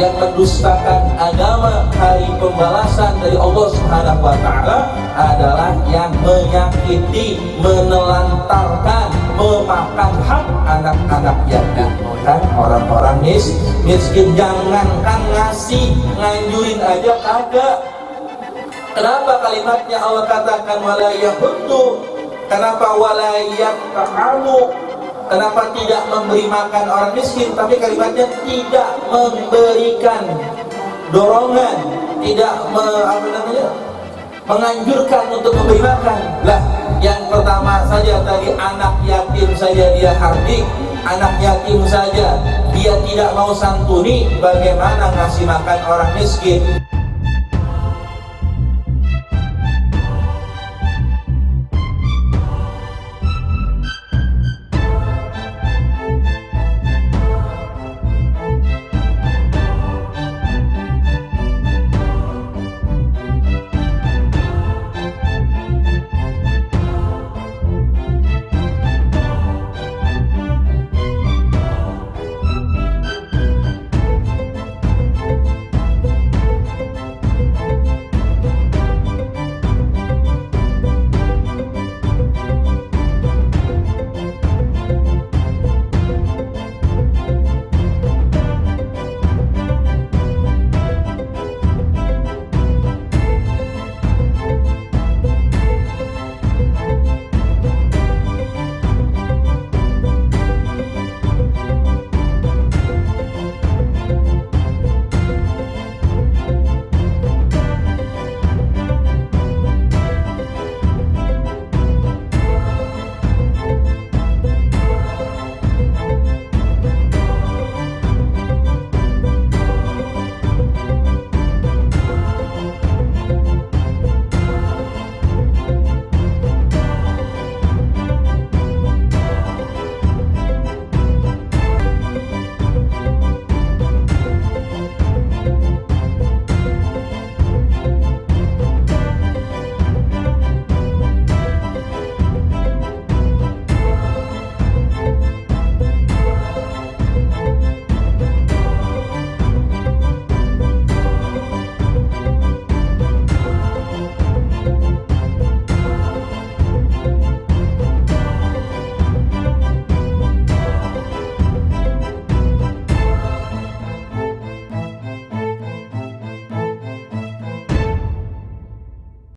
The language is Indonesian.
Yang mendustakan agama hari pembalasan dari Allah Subhanahu wa taala adalah yang menyakiti, menelantarkan, memakan hak anak-anak yatim kan orang-orang mis miskin jangankan ngasih nganjurin aja kagak. Kenapa kalimatnya Allah katakan wala yahuddu? Kenapa wala kamu Kenapa tidak memberi makan orang miskin? Tapi kalimatnya tidak memberikan dorongan Tidak me, apa namanya, menganjurkan untuk memberi makan. Lah yang pertama saja tadi anak yatim saja dia hardik Anak yatim saja dia tidak mau santuni Bagaimana ngasih makan orang miskin